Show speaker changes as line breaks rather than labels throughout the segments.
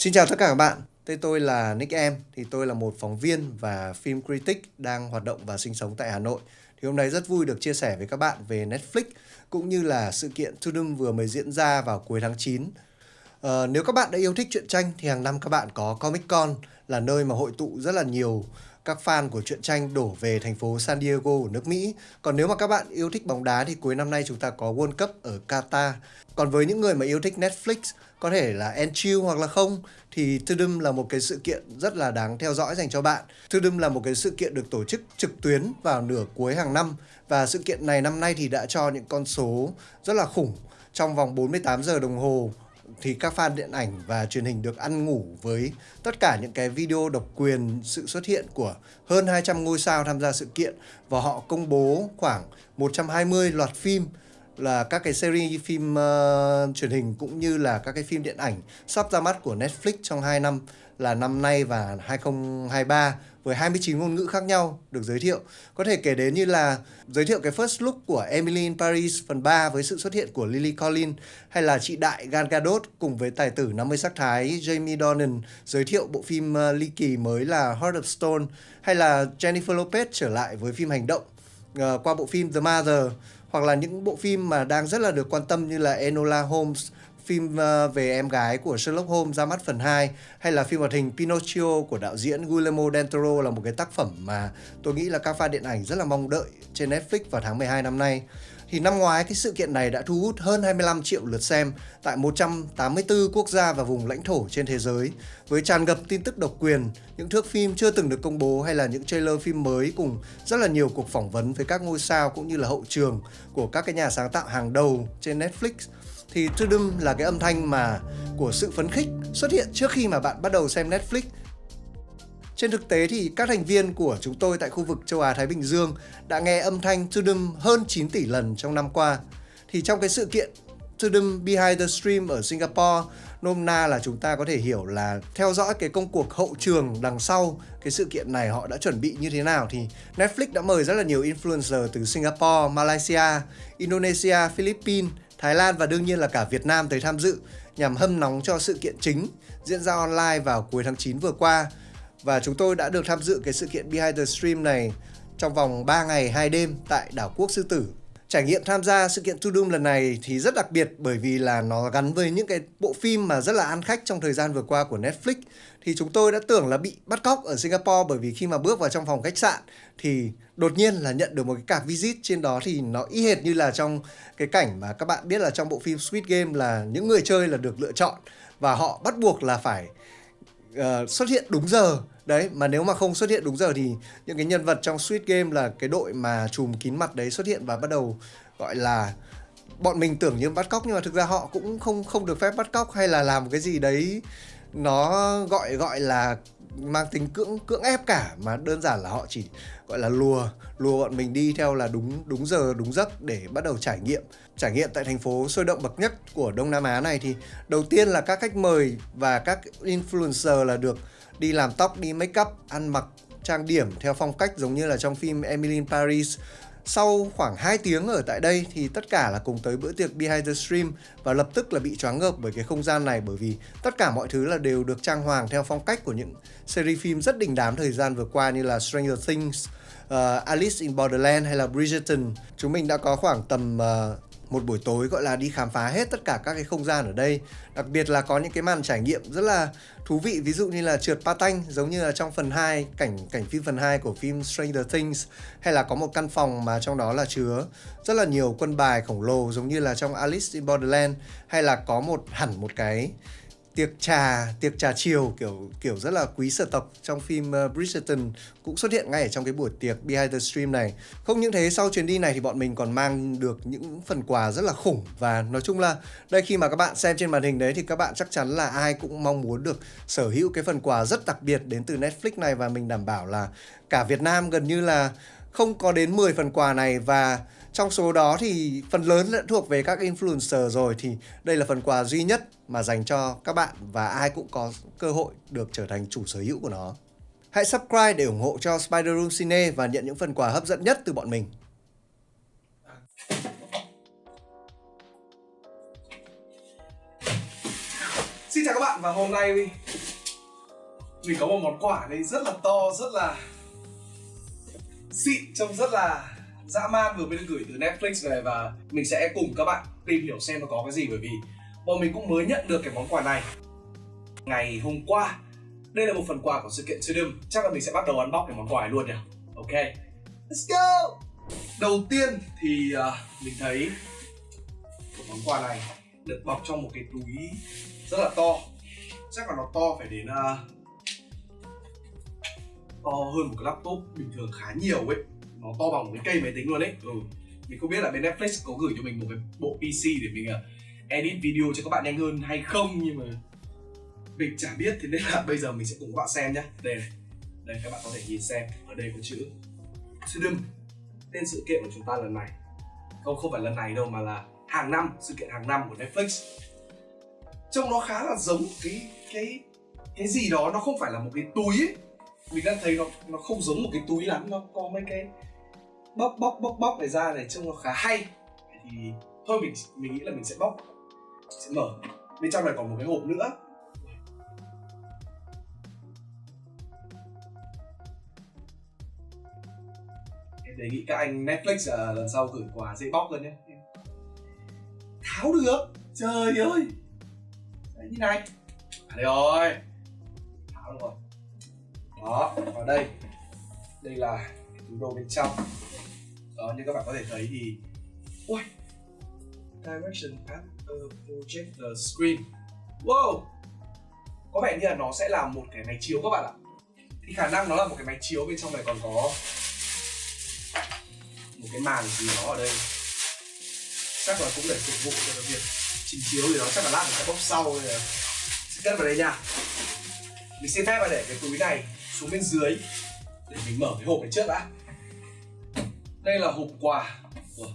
Xin chào tất cả các bạn, tên tôi là Nick Em, thì tôi là một phóng viên và phim critic đang hoạt động và sinh sống tại Hà Nội. Thì hôm nay rất vui được chia sẻ với các bạn về Netflix cũng như là sự kiện Tudum vừa mới diễn ra vào cuối tháng 9. Ờ, nếu các bạn đã yêu thích truyện tranh thì hàng năm các bạn có Comic Con là nơi mà hội tụ rất là nhiều các fan của truyện tranh đổ về thành phố San Diego của nước Mỹ. Còn nếu mà các bạn yêu thích bóng đá thì cuối năm nay chúng ta có World Cup ở Qatar. Còn với những người mà yêu thích Netflix, có thể là Enchill hoặc là không, thì Tudum là một cái sự kiện rất là đáng theo dõi dành cho bạn. Tudum là một cái sự kiện được tổ chức trực tuyến vào nửa cuối hàng năm và sự kiện này năm nay thì đã cho những con số rất là khủng trong vòng 48 giờ đồng hồ thì các fan điện ảnh và truyền hình được ăn ngủ với tất cả những cái video độc quyền sự xuất hiện của hơn 200 ngôi sao tham gia sự kiện. Và họ công bố khoảng 120 loạt phim là các cái series phim uh, truyền hình cũng như là các cái phim điện ảnh sắp ra mắt của Netflix trong 2 năm là năm nay và 2023 với 29 ngôn ngữ khác nhau được giới thiệu. Có thể kể đến như là giới thiệu cái first look của Emily in Paris phần 3 với sự xuất hiện của Lily Collins hay là chị đại Gal Gadot cùng với tài tử 50 sắc thái Jamie Dornan giới thiệu bộ phim ờ, ly kỳ mới là Heart of Stone hay là Jennifer Lopez trở lại với phim hành động uh, qua bộ phim The Mother hoặc là những bộ phim mà đang rất là được quan tâm như là Enola Holmes phim ờ, về em gái của Sherlock Holmes ra mắt phần 2 hay là phim hoạt hình Pinocchio của đạo diễn Guillermo del Toro là một cái tác phẩm mà tôi nghĩ là các fan điện ảnh rất là mong đợi trên Netflix vào tháng 12 năm nay. Thì năm ngoái cái sự kiện này đã thu hút hơn 25 triệu lượt xem tại 184 quốc gia và vùng lãnh thổ trên thế giới với tràn ngập tin tức độc quyền, những thước phim chưa từng được công bố hay là những trailer phim mới cùng rất là nhiều cuộc phỏng vấn với các ngôi sao cũng như là hậu trường của các cái nhà sáng tạo hàng đầu trên Netflix thì Tudum là cái âm thanh mà của sự phấn khích xuất hiện trước khi mà bạn bắt đầu xem Netflix. Trên thực tế thì các thành viên của chúng tôi tại khu vực châu Á Thái Bình Dương đã nghe âm thanh Tudum hơn 9 tỷ lần trong năm qua. Thì trong cái sự kiện Tudum Behind the Stream ở Singapore nôm na là chúng ta có thể hiểu là theo dõi cái công cuộc hậu trường đằng sau cái sự kiện này họ đã chuẩn bị như thế nào thì Netflix đã mời rất là nhiều influencer từ Singapore, Malaysia, Indonesia, Philippines Thái Lan và đương nhiên là cả Việt Nam tới tham dự, nhằm hâm nóng cho sự kiện chính diễn ra online vào cuối tháng 9 vừa qua. Và chúng tôi đã được tham dự cái sự kiện Behind the Stream này trong vòng 3 ngày 2 đêm tại đảo quốc Sư Tử. Trải nghiệm tham gia sự kiện To Doom lần này thì rất đặc biệt bởi vì là nó gắn với những cái bộ phim mà rất là ăn khách trong thời gian vừa qua của Netflix. Thì chúng tôi đã tưởng là bị bắt cóc ở Singapore bởi vì khi mà bước vào trong phòng khách sạn thì đột nhiên là nhận được một cái card visit trên đó thì nó y hệt như là trong cái cảnh mà các bạn biết là trong bộ phim Squid Game là những người chơi là được lựa chọn và họ bắt buộc là phải uh, xuất hiện đúng giờ. Đấy mà nếu mà không xuất hiện đúng giờ thì những cái nhân vật trong Squid Game là cái đội mà chùm kín mặt đấy xuất hiện và bắt đầu gọi là bọn mình tưởng như bắt cóc nhưng mà thực ra họ cũng không không được phép bắt cóc hay là làm cái gì đấy nó gọi gọi là mang tính cưỡng cưỡng ép cả, mà đơn giản là họ chỉ gọi là lùa lùa bọn mình đi theo là đúng đúng giờ, đúng giấc để bắt đầu trải nghiệm. Trải nghiệm tại thành phố sôi động bậc nhất của Đông Nam Á này thì đầu tiên là các khách mời và các influencer là được đi làm tóc, đi make up, ăn mặc, trang điểm theo phong cách giống như là trong phim Emily in Paris sau khoảng 2 tiếng ở tại đây thì tất cả là cùng tới bữa tiệc Behind the Stream và lập tức là bị choáng ngợp bởi cái không gian này bởi vì tất cả mọi thứ là đều được trang hoàng theo phong cách của những series phim rất đình đám thời gian vừa qua như là Stranger Things, uh, Alice in Borderland hay là Bridgerton. Chúng mình đã có khoảng tầm uh, một buổi tối, gọi là, đi khám phá hết tất cả các cái không gian ở đây. Đặc biệt là có những cái màn trải nghiệm rất là thú vị, ví dụ như là trượt patanh giống như là trong phần 2 cảnh cảnh phim phần 2 của phim Stranger Things, hay là có một căn phòng mà trong đó là chứa rất là nhiều quân bài khổng lồ, giống như là trong Alice in Borderland, hay là có một, hẳn một cái tiệc trà tiệc trà chiều kiểu kiểu rất là quý sở tộc trong phim uh, Bridgerton cũng xuất hiện ngay ở trong cái buổi tiệc behind the stream này. Không những thế sau chuyến đi này thì bọn mình còn mang được những phần quà rất là khủng và nói chung là đây khi mà các bạn xem trên màn hình đấy thì các bạn chắc chắn là ai cũng mong muốn được sở hữu cái phần quà rất đặc biệt đến từ Netflix này và mình đảm bảo là cả Việt Nam gần như là không có đến 10 phần quà này và trong số đó thì phần lớn đã thuộc về các influencer rồi thì đây là phần quà duy nhất mà dành cho các bạn và ai cũng có cơ hội được trở thành chủ sở hữu của nó. Hãy subscribe để ủng hộ cho Spider Room Cine và nhận những phần quà hấp dẫn nhất từ bọn mình.
Xin chào các bạn và hôm nay mình có một món quà đây rất là to, rất là xịn, trông rất là dã man vừa mới được gửi từ Netflix về và mình sẽ cùng các bạn tìm hiểu xem nó có cái gì. Bởi vì bọn mình cũng mới nhận được cái món quà này ngày hôm qua. Đây là một phần quà của sự kiện Tudum chắc là mình sẽ bắt đầu unbox cái món quà này luôn nhỉ? Ok. Let's go! Đầu tiên thì uh, mình thấy cái món quà này được bọc trong một cái túi rất là to. Chắc là nó to phải đến uh, to hơn một cái laptop bình thường khá nhiều ấy nó to bằng cái cây máy tính luôn ấy. Ừ. mình không biết là bên Netflix có gửi cho mình một cái bộ PC để mình uh, edit video cho các bạn nhanh hơn hay không nhưng mà mình chả biết. Thế nên là bây giờ mình sẽ cùng các bạn xem nhé đây này. Đây các bạn có thể nhìn xem. Ở đây có chữ Tudum tên sự kiện của chúng ta lần này. Không không phải lần này đâu mà là hàng năm. Sự kiện hàng năm của Netflix. Trông nó khá là giống cái cái cái gì đó. Nó không phải là một cái túi ấy. Mình đang thấy nó nó không giống một cái túi lắm. Nó có mấy cái bóc bóc bóc bóc này ra này trông nó khá hay. Thì thôi mình mình nghĩ là mình sẽ bóc sẽ mở. Bên trong này còn một cái hộp nữa. Em đề nghị các anh Netflix à, lần sau gửi quà dễ bóc hơn nhé. Tháo được. Trời ơi. Đấy, như này. À đây rồi. Tháo được rồi. Đó vào đây. Đây là túi đồ bên trong đó như các bạn có thể thấy thì ui direction at a projector screen. Wow! Có vẻ như là nó sẽ là một cái máy chiếu các bạn ạ. Thì khả năng nó là một cái máy chiếu, bên trong này còn có một cái màn gì đó ở đây. Chắc là cũng để phục vụ cho cái việc trình chiếu thì nó chắc là lát mình sẽ bóc sau rồi sẽ cất vào đây nha. Mình xin phép là để cái túi này xuống bên dưới, để mình mở cái hộp này trước đã đây là hộp quà của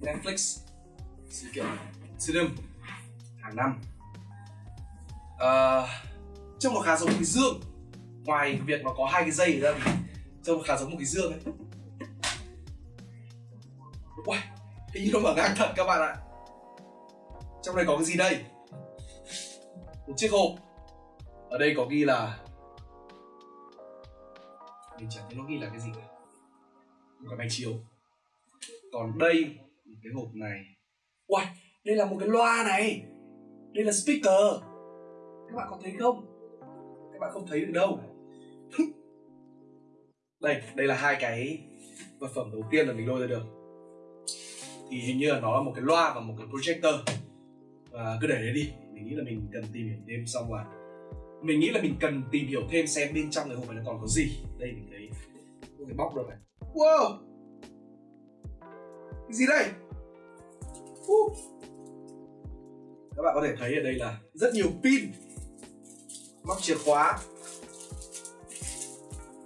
Netflix. Sự kiện Cinema hàng năm. À, trông nó khá giống một cái dương. Ngoài việc nó có hai cái dây ra thì trông nó khá giống một cái dương ấy. Uầy, hình như nó mở ngang thật các bạn ạ. Trong này có cái gì đây? Một chiếc hộp. Ở đây có ghi là Mình chẳng thấy nó ghi là cái gì cả. Một cái máy chiếu Còn đây Một cái hộp này. Uầy, đây là một cái loa này. Đây là speaker. Các bạn có thấy không? Các bạn không thấy được đâu. Đây, đây là hai cái vật phẩm đầu tiên là mình lôi ra được. Thì hình như là nó là một cái loa và một cái projector. Và cứ để đấy đi. Mình nghĩ là mình cần tìm hiểu thêm xong là mình nghĩ là mình cần tìm hiểu thêm xem bên trong cái hộp này nó còn có gì. Đây mình thấy một cái bóc rồi này wow. Cái gì đây? Uh. các bạn có thể thấy ở đây là rất nhiều pin. Móc chìa khóa.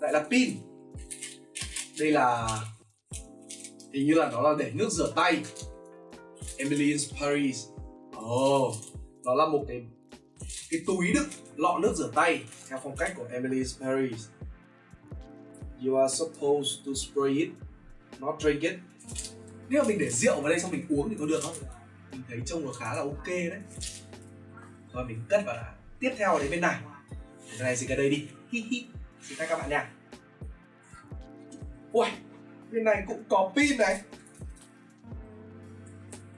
Lại là pin. Đây là, hình như là nó là để nước rửa tay. Emily's Paris. Oh nó là một cái cái túi đựng lọ nước rửa tay theo phong cách của Emily's Paris you are supposed to spray it, not drink it. Nếu mà mình để rượu vào đây xong mình uống thì có được không? Mình thấy trông nó khá là ok đấy. Rồi mình cất vào là tiếp theo đến bên này. Cái này dịch ở đây đi. Hi hi. Xin các bạn nha. Ui bên này cũng có pin này.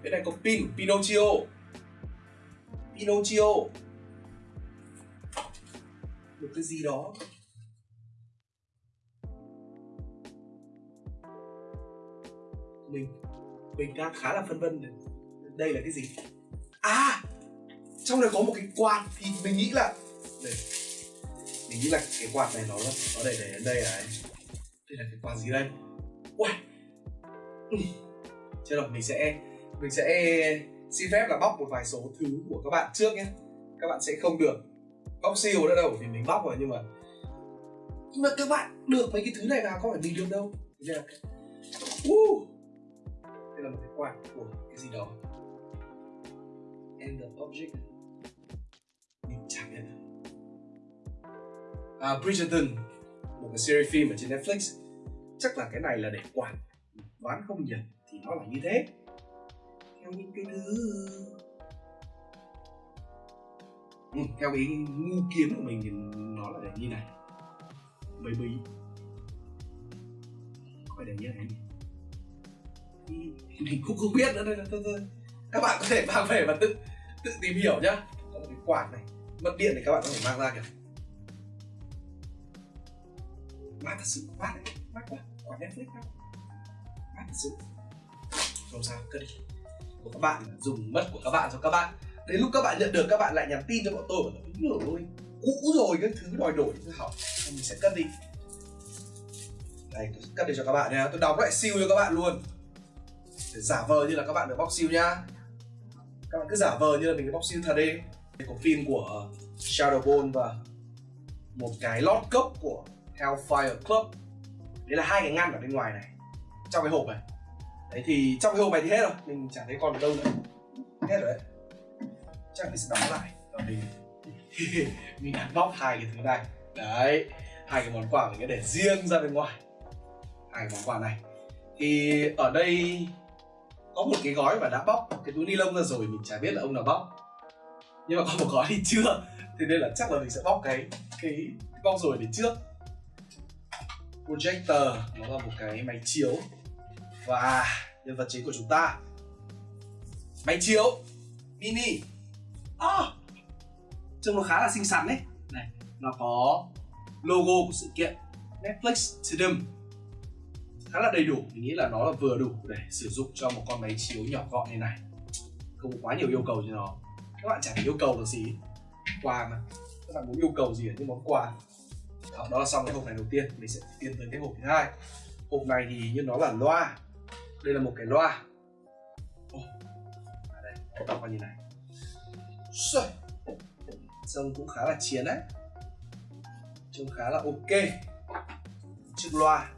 Bên này có pin của Pinocchio. Pinocchio. Một cái gì đó. Mình mình đang khá là phân vân đây là cái gì? À trong này có một cái quạt thì mình nghĩ là đây mình nghĩ là cái quạt này nó nó để để đến đây này. Đây là cái quạt gì đây? Ui Chết rồi, mình sẽ Mình sẽ xin phép là bóc một vài số thứ của các bạn trước nhé. Các bạn sẽ không được bóc siêu nữa đâu Vì mình bóc rồi nhưng mà Nhưng mà các bạn được mấy cái thứ này vào có phải mình được đâu. Đây là uh. Đây là một cái quạt của cái gì đó. And the object Mình chẳng biết à, Bridgerton Một cái series phim ở trên Netflix. Chắc là cái này là để quản đoán không nhầm thì nó là như thế. Theo những cái thứ ừ, theo cái ngu kiến của mình thì nó là để như này. Mấy bí phải để như này mình cũng không biết nữa nên thôi, thôi. các bạn có thể mang về và tự tự tìm hiểu nhá. Có một cái quạt này mất điện thì các bạn có thể mang ra kìa. Mát thật sự mát đấy mát quá quả netflix mát mát thật sự. Không sao cất đi. Của các bạn dùng mất của các bạn cho các bạn. Đến lúc các bạn nhận được các bạn lại nhắn tin cho bọn tôi bảo đúng rồi cũ rồi cái thứ đòi đổi thứ hỏng. Mình sẽ cất đi. Đây tôi cất đi cho các bạn nha. Tôi đóng lại siêu cho các bạn luôn giả vờ như là các bạn được bóc siêu nhá. Các bạn cứ giả vờ như là mình được bóc siêu thật đi. Đây có phim của Shadowbone và một cái lót cốc của Hellfire Club. Đấy là hai cái ngăn ở bên ngoài này, trong cái hộp này. Đấy thì trong cái hộp này thì hết rồi, mình chẳng thấy còn ở đâu nữa. Hết rồi đấy. Chắc mình sẽ đóng lại và mình mình unbox hai cái thứ này. Đấy, hai cái món quà mình sẽ để riêng ra bên ngoài. Hai cái món quà này. Thì ở đây có một cái gói mà đã bóc cái túi ni lông ra rồi mình chả biết là ông nào bóc. Nhưng mà có một gói thì chưa. Thế nên là chắc là mình sẽ bóc cái cái bóc rồi để trước. Projector nó là một cái máy chiếu. Và nhân vật chính của chúng ta. Máy chiếu mini. À, trông nó khá là xinh xắn đấy. Này nó có logo của sự kiện Netflix Tudum khá là đầy đủ. Mình nghĩ là nó là vừa đủ để sử dụng cho một con máy chiếu nhỏ gọn như này. Không có quá nhiều yêu cầu cho nó. Các bạn chẳng yêu cầu được gì quà mà. Các bạn muốn yêu cầu gì ở những món quà. Đó, đó là xong cái hộp này đầu tiên. Mình sẽ tiến tới cái hộp thứ hai. Hộp này thì như nó là loa. Đây là một cái loa. Oh, à đây. Các bạn như này. Trông cũng khá là chiến đấy. Trông khá là ok. Chiếc loa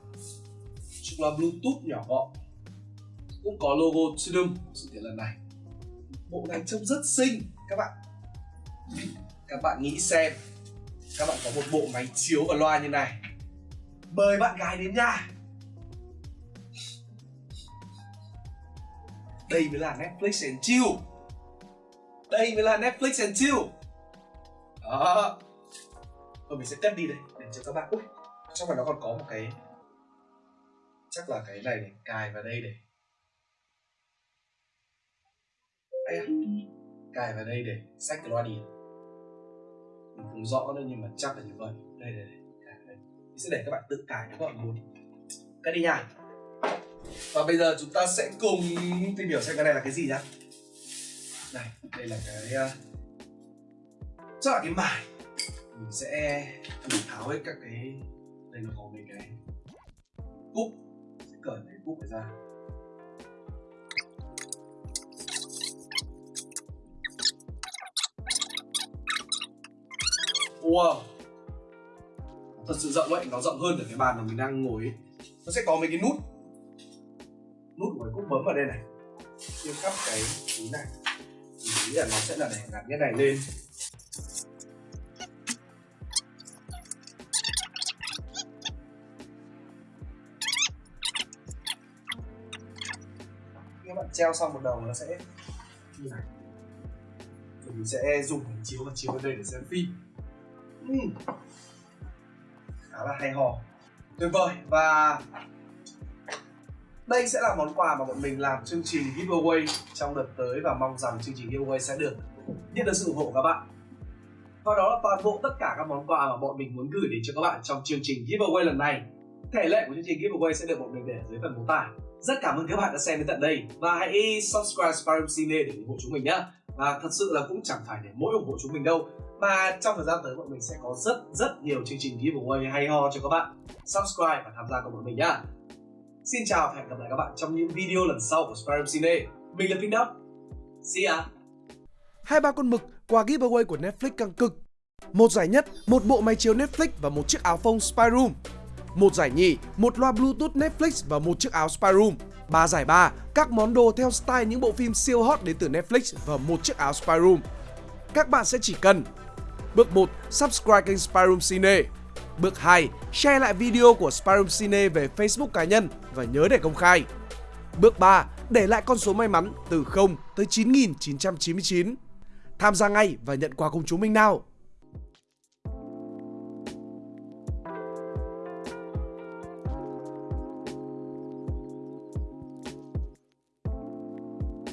chiếc loa bluetooth nhỏ gọn. Cũng có logo Tudum sự kiện lần này. Bộ này trông rất xinh, các bạn. Các bạn nghĩ xem, các bạn có một bộ máy chiếu và loa như này. Mời bạn gái đến nhà đây mới là Netflix and chill. Đây mới là Netflix and chill. Đó. Rồi mình sẽ cất đi đây, để cho các bạn. Ui trong này nó còn có một cái chắc là cái này để cài vào đây để Ây à, cài vào đây để sách cái loa đi mình không rõ nữa nhưng mà chắc là như vậy. Đây đây, đây. Đây. mình sẽ để các bạn tự cài nếu các bạn muốn. Cái đi nha. Và bây giờ chúng ta sẽ cùng tìm hiểu xem cái này là cái gì nhá. Này đây là cái uh, chắc là cái mài. Mình sẽ thử tháo hết các cái đây nó có mấy cái cúc cởi cái cúc ra. Wow. Thật sự rộng ấy, nó rộng hơn ở cái bàn mà mình đang ngồi ấy. Nó sẽ có mấy cái nút. Nút của cái cúc bấm vào đây này. Chia cắp cái túi này. Mình nghĩ là nó sẽ là để gắn cái này lên. Treo xong một đầu nó sẽ như này. Thì mình sẽ dùng hình chiếu và chiếu vào đây để xem phim. Uhm. khá là hay ho. Tuyệt vời. Và đây sẽ là món quà mà bọn mình làm chương trình giveaway trong đợt tới và mong rằng chương trình giveaway sẽ được nhận được sự ủng hộ của các bạn. Và đó là toàn bộ tất cả các món quà mà bọn mình muốn gửi đến cho các bạn trong chương trình giveaway lần này. Thể lệ của chương trình giveaway sẽ được bọn mình để ở dưới phần mô tả rất cảm ơn các bạn đã xem đến tận đây và hãy subscribe Spyroom Cine để ủng hộ chúng mình nhé và thật sự là cũng chẳng phải để mỗi ủng hộ chúng mình đâu mà trong thời gian tới bọn mình sẽ có rất rất nhiều chương trình giveaway hay ho cho các bạn subscribe và tham gia cùng bọn mình nhá Xin chào và hẹn gặp lại các bạn trong những video lần sau của Spyroom Cine. Mình là Pink Đốc. See ya!
Hai ba con mực quà giveaway của Netflix căng cực. Một giải nhất, một bộ máy chiếu Netflix và một chiếc áo phông Spyroom. Một giải nhì, một loa Bluetooth Netflix và một chiếc áo Spyroom. Ba giải ba, các món đồ theo style những bộ phim siêu hot đến từ Netflix và một chiếc áo Spyroom. Các bạn sẽ chỉ cần Bước 1. Subscribe kênh Spyroom Cine Bước 2. Share lại video của Spyroom Cine về Facebook cá nhân và nhớ để công khai. Bước 3. Để lại con số may mắn từ 0 tới 9999.
Tham gia ngay và nhận quà cùng chúng mình nào!